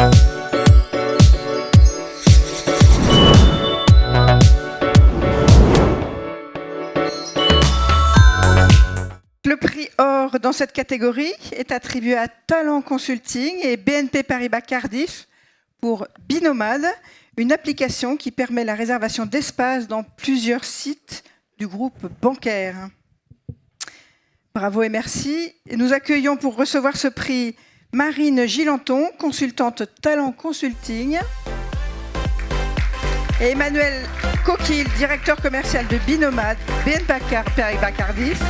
Le prix or dans cette catégorie est attribué à Talent Consulting et BNP Paribas Cardiff pour Binomade, une application qui permet la réservation d'espace dans plusieurs sites du groupe bancaire. Bravo et merci. Nous accueillons pour recevoir ce prix Marine Gilanton, consultante Talent Consulting, et Emmanuel Coquille, directeur commercial de Binomade, BNP Paribas Cardiff.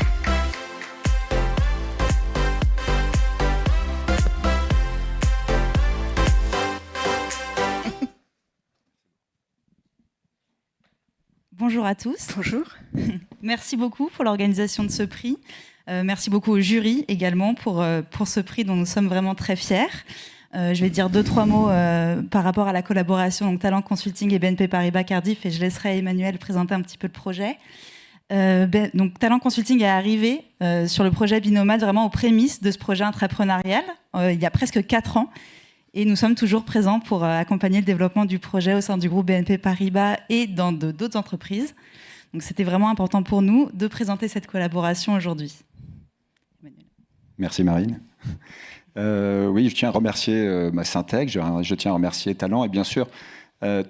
Bonjour à tous. Bonjour. Merci beaucoup pour l'organisation de ce prix. Euh, merci beaucoup au jury également pour, euh, pour ce prix dont nous sommes vraiment très fiers. Euh, je vais dire deux, trois mots par rapport à la collaboration donc Talent Consulting et BNP Paribas Cardiff et je laisserai Emmanuel présenter un petit peu le projet. Ben, donc, Talent Consulting est arrivé sur le projet Binomade vraiment aux prémices de ce projet entrepreneurial il y a presque quatre ans et nous sommes toujours présents pour accompagner le développement du projet au sein du groupe BNP Paribas et dans d'autres entreprises. Donc c'était vraiment important pour nous de présenter cette collaboration aujourd'hui. Merci Marine. Euh, oui, je tiens à remercier euh, ma Syntec, je, tiens à remercier Talent et bien sûr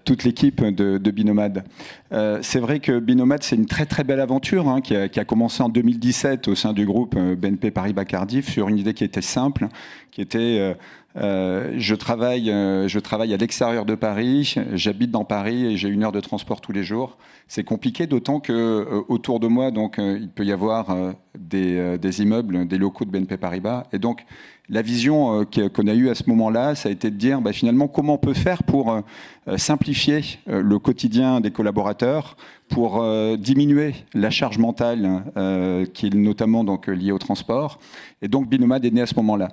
toute l'équipe de, Binomad. c'est vrai que Binomad, c'est une très très belle aventure hein, qui, a, commencé en 2017 au sein du groupe BNP Paribas Cardiff sur une idée qui était simple, qui était euh, je, travaille, euh, je travaille à l'extérieur de Paris, j'habite dans Paris et j'ai une heure de transport tous les jours. C'est compliqué, d'autant que euh, autour de moi, donc, il peut y avoir des, des, immeubles, des locaux de BNP Paribas. Et donc, la vision qu'on a eue à ce moment-là, ça a été de dire bah, finalement comment on peut faire pour simplifier le quotidien des collaborateurs, pour diminuer la charge mentale qui est notamment donc, liée au transport. Et donc, Binomad est né à ce moment-là.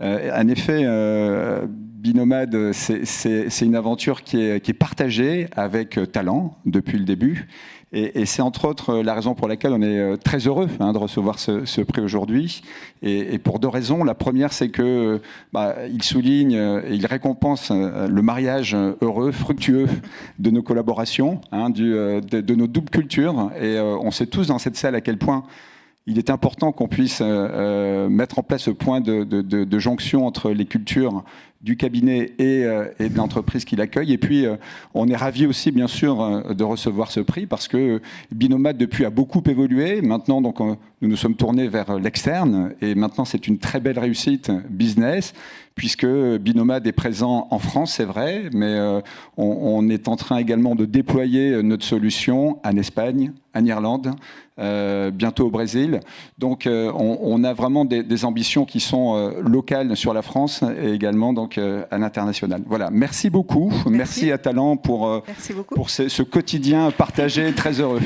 Euh, en effet, euh, Binomade, c'est une aventure qui est, partagée avec talent depuis le début. Et, c'est entre autres la raison pour laquelle on est euh, très heureux hein, de recevoir ce, prix aujourd'hui. Et, pour deux raisons. La première, c'est que bah, souligne et il récompense le mariage heureux, fructueux de nos collaborations, hein, de, nos doubles cultures. Et on sait tous dans cette salle à quel point il est important qu'on puisse euh, euh, mettre en place ce point de, jonction entre les cultures du cabinet et, euh, de l'entreprise qui l'accueille. Et puis, on est ravi aussi, bien sûr, de recevoir ce prix parce que Binomat, depuis, a beaucoup évolué. Maintenant, donc, nous nous sommes tournés vers l'externe et maintenant, c'est une très belle réussite business puisque Binomad est présent en France, c'est vrai, mais on, est en train également de déployer notre solution en Espagne, en Irlande, euh, bientôt au Brésil. Donc euh, on, a vraiment des, ambitions qui sont euh, locales sur la France et également donc, à l'international. Voilà, merci beaucoup. Merci, à Talent pour, pour ce, ce quotidien partagé très heureux.